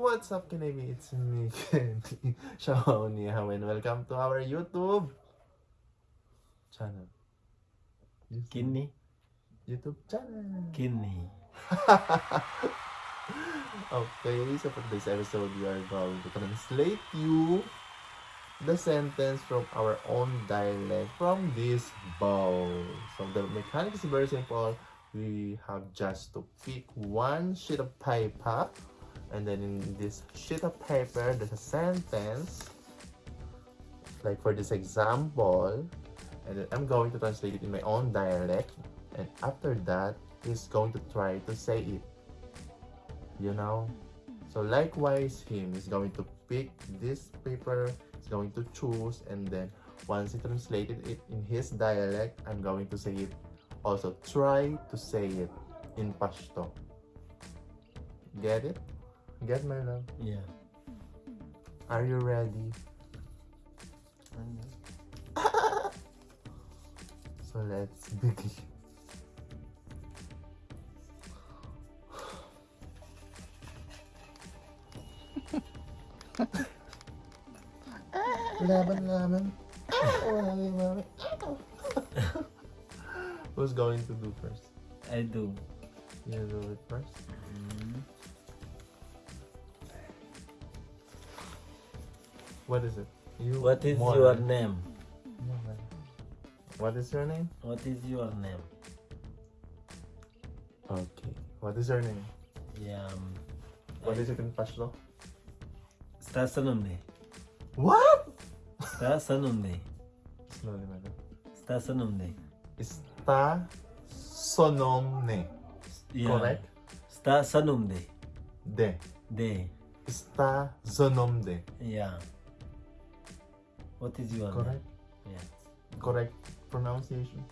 What's up, Kinabi? It's me, Kenny Shaoniha, and welcome to our YouTube channel. Kidney? YouTube channel. Kidney. okay, so for this episode, we are going to translate you the sentence from our own dialect from this bowl. So the mechanics is very simple. We have just to pick one sheet of paper and then in this sheet of paper there's a sentence like for this example and then I'm going to translate it in my own dialect and after that he's going to try to say it you know? So likewise him is going to pick this paper he's going to choose and then once he translated it in his dialect I'm going to say it. Also try to say it in Pashto. Get it get my love Yeah. are you ready so let's begin Laban, laban. Who's going to do first? I do. You do it first. Mm. What is it? You. What is more. your name? More. What is your name? What is your name? Okay. What is your name? Yeah. um, What is it in Pashto? Sta sa. What? Sta sa nombre. Slowly, madam. Sta sa nombre. Está sonomne. Yeah. Correct? Sta sa. De. De. Está zonomde. Yeah. What is your Correct? name? Yeah. Correct pronunciation?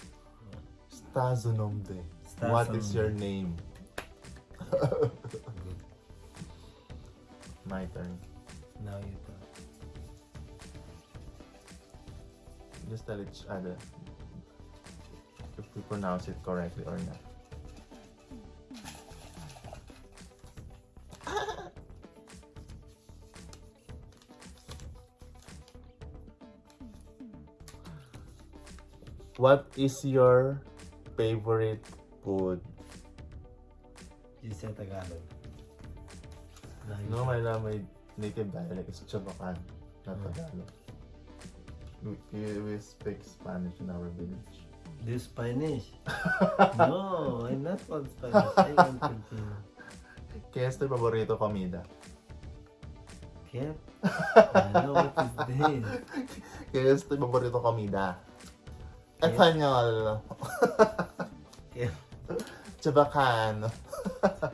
Está zonomde. Sta What is your name? My turn. Now you talk. Just tell each other if we pronounce it correctly or not. What is your favorite food? You say Tagalog. You No, my love, my native dialect is Chabacan, not Mm. Tagalog. We, we, speak Spanish in our village. This Spanish? no, I'm not from Spanish. I am Filipino. Kaya este paborito comida. Kaya? I know what is this. Kaya este paborito comida. Kaya- Espanol. Kaya? Chabacan.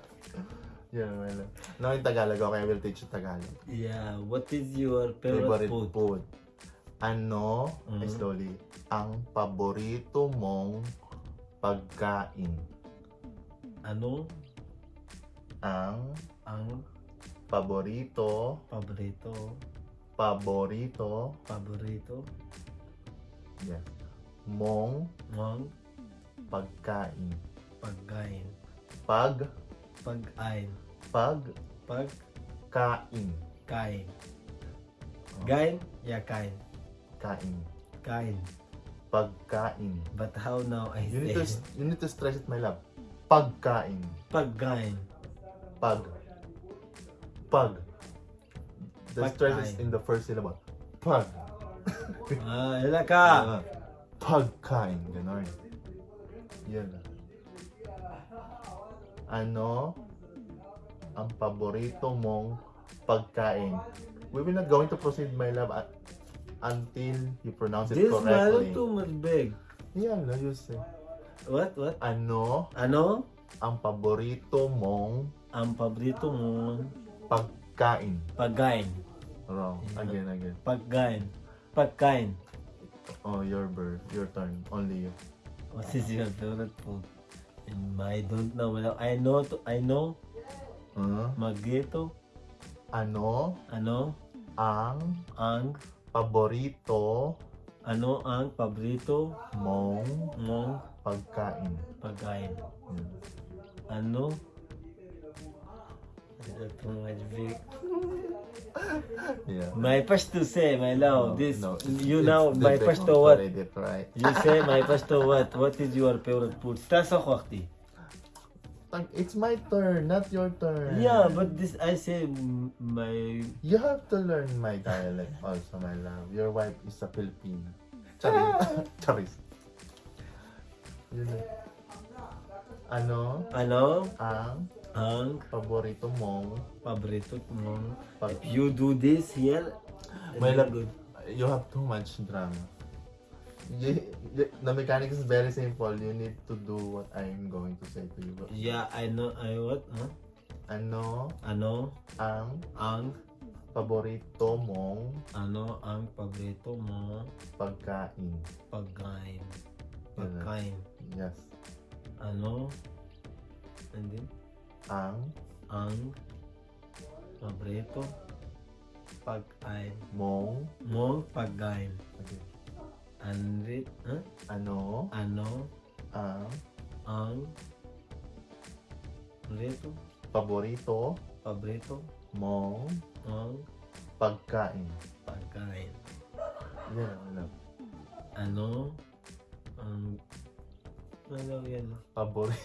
Yun, well. No, in Tagalog, okay, I will teach you Tagalog. Yeah, what is your favorite, Favorite food? food. Ano, Mm. slowly, ang paborito mong pagkain? Ano Ang ang paborito, paborito, paborito, paborito yes, mong mong pagkain. pagkain? Pag, Pag-ain. pagkain. Pagkain. Oh. Gain? Yeah, kain. Kain. Kain. Pagkain. But how now I You need to, say? you need to stress it, my love. Pagkain. Pagkain. Pag. Pag. The stress is Pagkain. in the first syllable. Pag. Ah, ila ka. Pagkain. Ganon. Yan. Ano ang paborito mong pagkain? We will not going to proceed, my love, at, until you pronounce it This correctly. too much big. Yan lang, you say. What? What? Ano Ano ang paborito mong ang paborito mong pagkain? pagkain? Wrong. Again, again. Pagkain. Pagkain. Oh, your bird. Your turn. Only you. What is your favorite food? And I don't know. Well, I know to, I know Huh? magito. Ano Ano ang ang paborito ano ang paborito mong mong pagkain? pagkain? Yan. Ano That's too big. Yeah. My first to say, my love. this no, you know, my deck first to what? You say my first to what? What is your favorite food? Stasa kwakti. Like, It's my turn, not your turn. Yeah, but this I say my You have to learn my dialect also, my love. Your wife is a Filipino. Charis. Charis. Yun na. Ano ano ang ang paborito mong paborito mo. pag... If you do this here, very uh, good. You have too much drama. You, you- the mechanic is very simple. You need to do what I'm going to say to you. Yeah, I know. I what? Huh? Ano Ano ang ang paborito mong ano ang paborito mo pagkain? pagkain? Pagkain. Yes. Ano? And then, Ang ang paborito pagkain mong mo pagkain. okay. And it, huh? ano ano ang ang paborito paborito paborito mong ang pagkain? pagkain? Yan, ano. Ano ang ano yan? Paborito.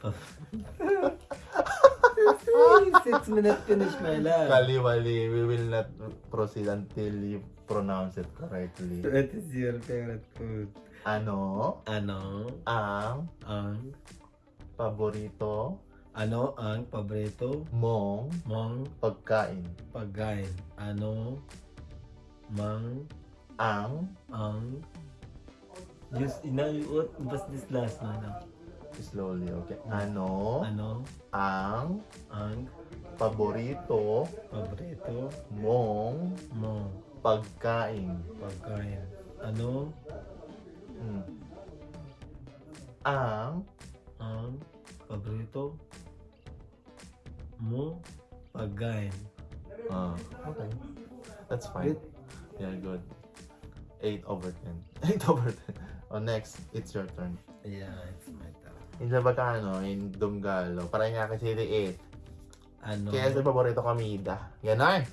Six minutes finish my love. Kaliwali, we will not proceed until you pronounce it correctly. What is your favorite food? Ano? Ano? Ang? Ang? Paborito? Ano? Ang paborito? Mong? Mong? Pagkain? pagkain? Ano? Mang? Ang? Ang? Just ina what what's this last na? slowly, okay. Ano? Ano? Ang? Ang paborito paborito mong mong pagkain? pagkain? Ano Hmm. Ang ang paborito mo pagkain? ah, okay. That's fine. Good. Yeah, good. 8 over 10. 8 over 10. Oh, next, it's your turn. Yeah, it's my turn. Hindi ba ka ano, in Dunggalo? Para nga kasi 8. Ano? Kaya sa paborito kamida. Ganon.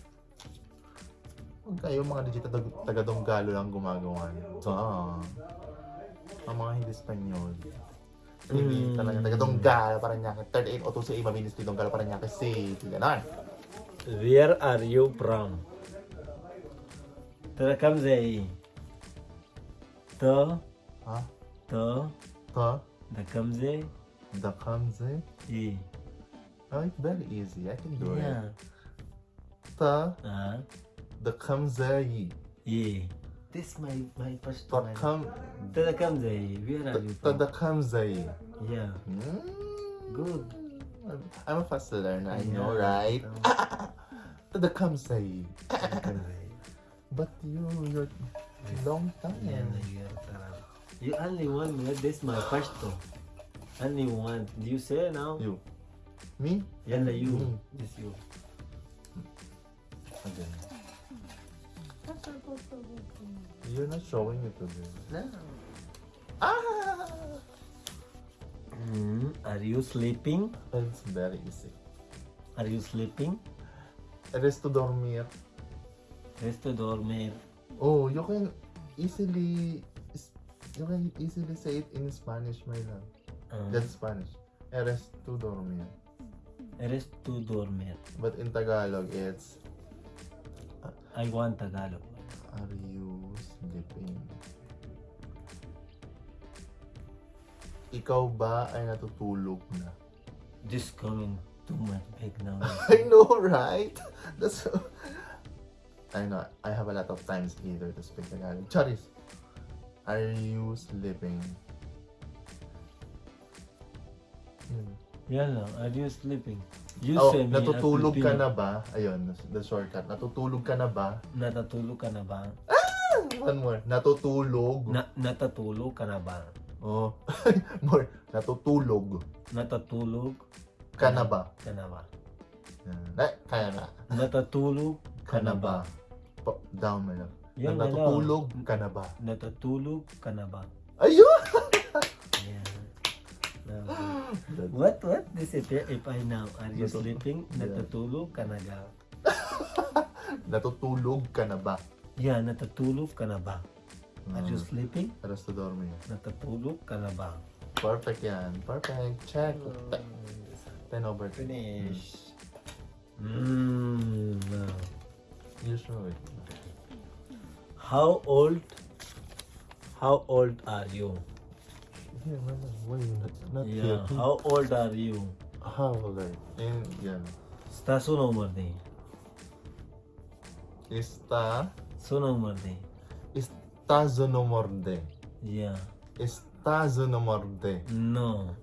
Huwag kayo mga digital taga-donggalo lang gumagawa. So, ah, ang mga hindi Espanyol. Hindi mm. talaga taga-donggalo, parang niya. Third aid, auto sa iba, ministry donggalo, parang niya kasi. Ganon. Where are you from? Tara kamzei. To. Ha? To. To. Da kamzei. Da kamzei. E. Oh, it's very easy. I can do yeah. it. Ta uh, the kamzai. Yeah. This my my first time. The kam kamzai. Where are you from? The kamzai. Yeah. Mm. Good. I'm a fast learner. I yeah. know, right? Oh. The kamzai. but you you're long time. You only one minute. This my first time. Only one. Do you say now? You. Me? Yalla, you. Me. Yes, you. Again. You're not showing it to me. No. Ah! Mm, are you sleeping? It's very easy. Are you sleeping? Resto dormir. Resto dormir. Oh, you can easily you can easily say it in Spanish, my love. Uh -huh. That's Spanish. Resto dormir. Eres tu dormir. But in Tagalog, it's I want Tagalog. Are you sleeping? Ikaw ba ay natutulog na? This coming too much big now. I know, right? That's I know. I have a lot of times either to speak Tagalog. Charis, are you sleeping? Yan lang. Are you sleeping? You Oh, say me. natutulog at ka na ba? Ayun, the shortcut. Natutulog ka na ba? Natutulog ka na ba? One more. Natutulog. Na natatulog ka na ba? oh. more. Natutulog Natatulog ka na ba? ka na ba? Eh, kaya na. Natatulog Ka na ba? Down. Yan na lang. Natutulog ka na ba? Natatulog ka na ba? Ayun! What? What? this if, if I now? Are you Natut- sleeping? Yeah. Natutulog ka na ga? Natutulog ka na ba? Yeah, natutulog ka na ba? Are you Mm. sleeping? Aras to dorme. Natutulog ka na ba? Perfect yan. Perfect. Check. 10 over 10. Finish. Mm. now. You show it. How old? How old are you? Yeah, How old are you? How old are you? In, yeah. Está su nombre. Está. Su nombre. Está su nombre. Yeah. Está su nombre. No.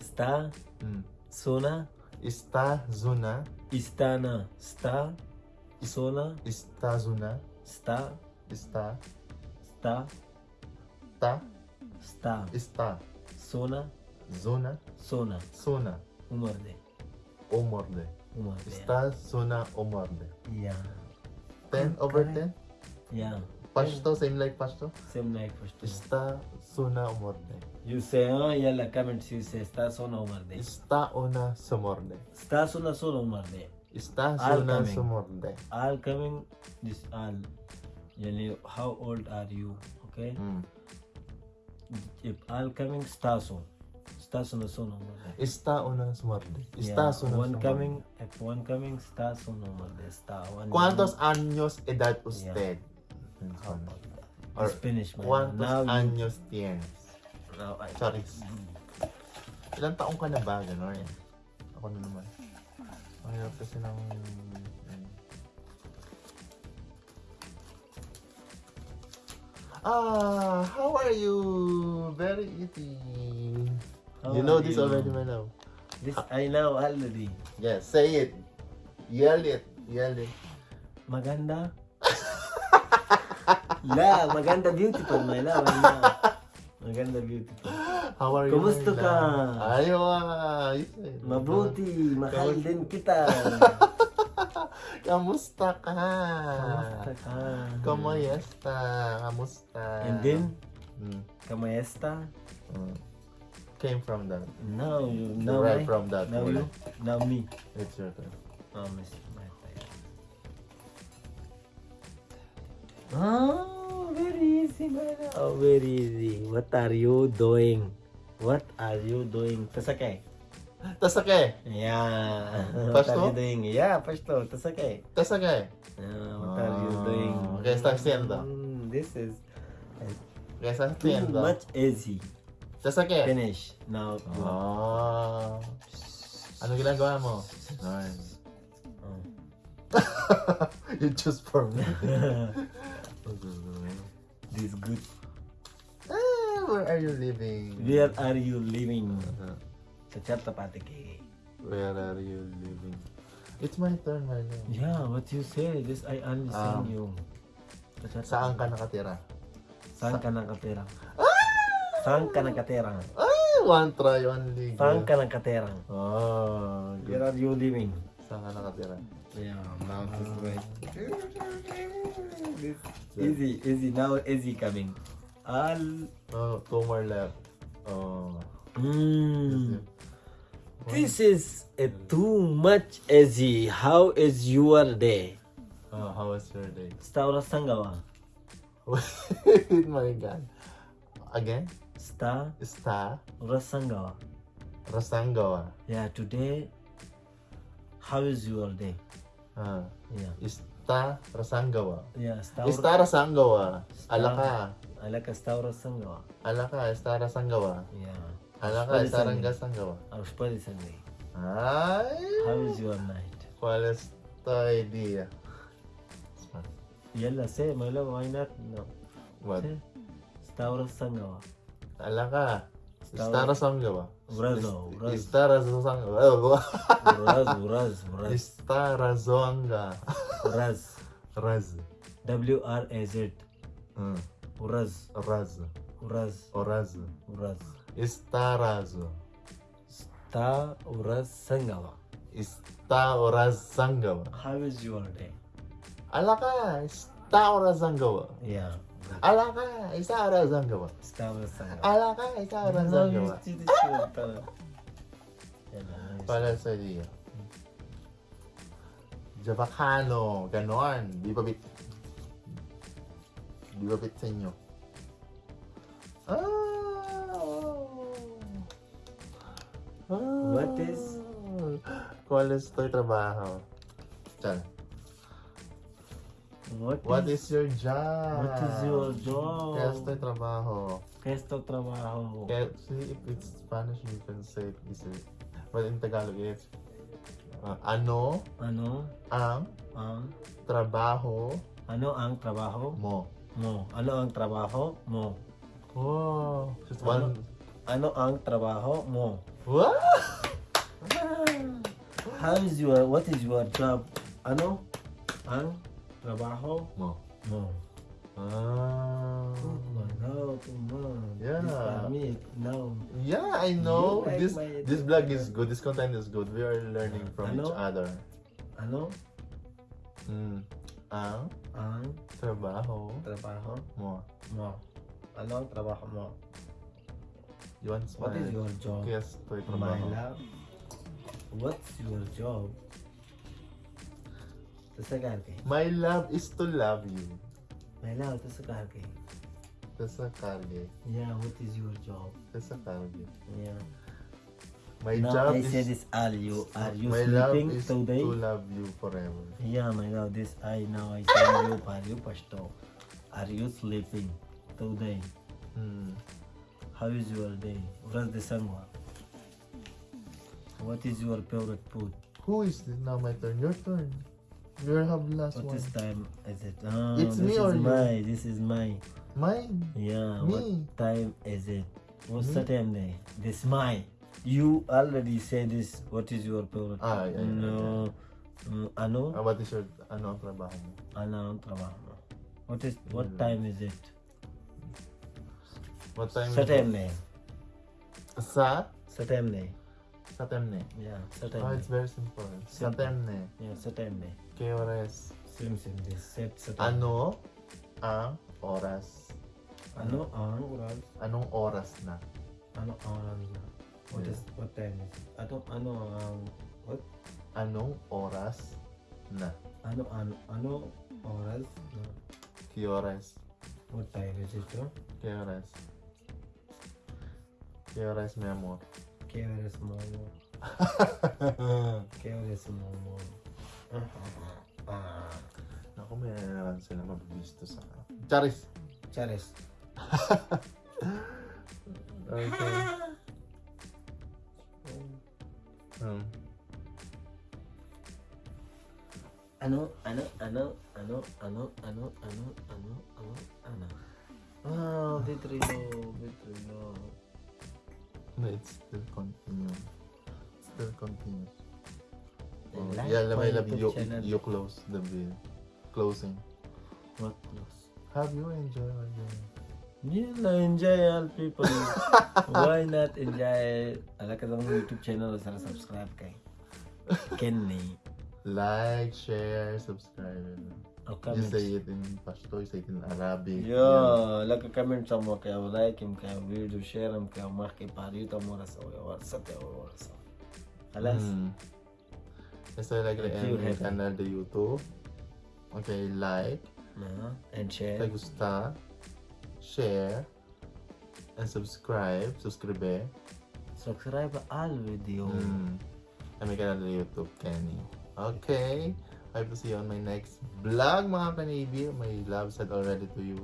Sta. Está. Mm. Zona. Sta zona. Istana. Está. Zona. Está Sta. Sta. Sta. Está está, está, zona, zona, zona, zona, umorde, umorde, umorde. Está zona umorde. Yeah. Ten okay. over ten. Yeah. Pashto same like Pashto. Same like Pashto. Está zona umorde. You say oh yeah la comments you say está zona umorde. Está Una. somorde. Está zona zona umorde. Está zona somorde. All coming this all. Yani how old are you? Okay. Mm. All coming, sta so. Sta sona sona umar de. Está una su morde. Yeah, Está zona one coming, if one coming, sta sona umar de. Sta one. ¿Cuántos años edad usted? How about that? Or It's finished, man. ¿Cuántos Now, you, años tienes? now I, Sorry. Ilang taong ka na ba? Ganon. Ako na naman. Ang hirap kasi ng... Ah, how are you? Very easy. How you know this you? already, my love. this I know already. Yes, say it. Yell it. Yell it. Maganda? La, maganda beautiful, my love. my love. Maganda beautiful. How are you? Kumusta ka? Ayaw. Mabuti, mahal din kita. Kamusta ka? Kamusta ka? Kamusta? Kamusta? And then, Mm, kamayesta? mm. Came from that. Now you, You now right I, from that. now word. you, now me. It's your turn. Oh, miss my. Oh, very easy, love. Oh, very easy. What are you doing? What are you doing? Tasake. Tasake! Yeah. what are you doing? Yeah, pasto. Tasake. Tasake! Uh, what are you Ah, doing? ¿qué está haciendo? Mm, this is ¿Qué estás too much easy. Tasake! Finish. Now, go. Ah. Ano ginagawa mo? Nice. Oh. you choose for me. this good. ah, where are you living? Where are you living? Uh-huh. Sa Chhatrapati. Where are you living? It's my turn, love. Yeah, what you say? This I understand Um, you. Sa. Saan ka nakatira? Saan ka nakatira? Saan ka nakatira? Ay, one try, one league. Saan ka nakatira? Oh, Where good. are you living? Saan ka nakatira? Yeah, now this way. Easy, easy. Now easy coming. All. Oh, two more left. Oh. Mm. This is a too much easy. How is your day? Oh, how was your day? Sta oras ng gawa? Wait, my God. Again? Sta Sta oras ng gawa? Rasangawa. Yeah, today. How is your day? Ah, Yeah. Ista Rasangawa. Yeah, sta Ista Rasangawa. Alaka. Alaka sta oras? Alaka, Ista Rasangawa. Yeah. هغه څنګه څنګه و او شپه دې څنګه وي هاو از یور نایټ cuál es tu idea یلا سه مله وای نه نو ور ستاره څنګه و علاقه ستاره څنګه و ورځ ورځ ستاره څنګه و ورځ ورځ ورځ ستاره څنګه ورځ ورځ W R A Z. ورځ ورځ ورځ ورځ ورځ Istarazo. Ista ora sangawa. Ista ora sangawa. How is your day? Alaka, Ista ora sangawa. Yeah. Alaka, ista ora sangawa. Ista ora sangawa. Alaka, ista ora sangawa. Para sa dia. Javacano, ganon. Di ba bit? Di ba bit sa inyo? Ah! What is- ¿Cuál es tu trabajo? Chan. What, What is, is your job? what is your job? ¿Qué es tu trabajo? ¿Qué es tu trabajo? See, if it's Spanish, you can say it easily. But in Tagalog, it's uh, ano Ano ang ang trabaho ano ang trabaho mo? mo? Ano ang trabaho mo? Wow. Just Ano? one. Ano ang trabaho mo? What? How is your what is your job? Ano ang trabaho Mo. mo? Ah. Oh come on. Yeah. This family, no. Yeah, I know. Like this this vlog is good. This content is good. We are learning from Ano? each other. Ano Mm. Ang ang trabaho trabaho mo. mo? Ano ang trabaho mo? You want What is your job? ¿Qué es tu My love. What's your job? Tasagar kay. My love is to love you. My love, tasagar kay. Sa karge. Yeah, what is your job? Sa karge. Yeah. My now job I is say this are you are you my love sleeping is today? to love you forever. Yeah, my love, this I now I say you are you pasto. Are you sleeping today? Hmm. How is your day? Where's the sun? What is your favorite food? Who is this? Now my turn. Your turn. You have last What one. is time is it? Oh, It's this me is or you? my this is my Mine. yeah. Me. What time is it? What's Me? the time day? This is my. You already said this. What is your favorite? Ah, yeah, yeah, no. Mm, ano? Ah, what is your ano ang trabaho mo? Ano ang trabaho mo? What is what Mm. time is it? What time Sa is time it? na. Sa Sa time na. Sa temne. Yeah, sa Oh, it's very simple. Simple. temne. Yeah, sa time na. ¿Qué oras? Same same. Set sa. Ano ang oras? Ano ang oras? Anong oras na? Ano ang oras na? What Yeah. is what time is? it? Ano ano ang what? Anong oras na? Ano ano ano oras na? ¿Qué oras? What time is it? ¿Qué horas? ¿Qué horas, mi amor? ¿Qué oras mo? ¿Qué oras mo? Ah, Ako, may naman sila mabibisto sa... Charis! Charis. Okay. Um, Ano ano ano ano ano ano ano ano ano ano. Ah, Vitrino, Vitrino. No, it's still continue. Still continues. Oh, yeah, my love you, channel. you close the video. Closing. What close? Have you enjoyed our? Yeah, enjoy all people. Why not enjoy? Ala ka YouTube channel sa subscribe kay Kenny. Like, share, subscribe. الكومنتس جسيد پشتو جسيد عربي يا لك كومنتس هم كيا ولايك هم فيديو شير هم كيا مخ كي باريت هم ورسا ورسا ورسا خلاص. هسه لك الان قناه اليوتيوب أوكي لايك. and share. تغستا share. And subscribe. سبسكرايب سبسكرايب على الفيديو أمي قناه اليوتيوب تاني أوكي. I hope to see you on my next vlog, mga kanibi. My love said already to you.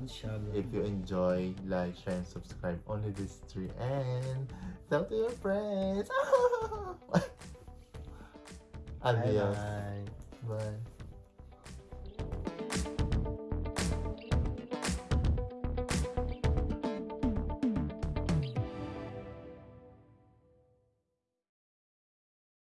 Inshallah. If you enjoy, like, share, and subscribe. Only these three. And tell to your friends. Adios. Bye-bye.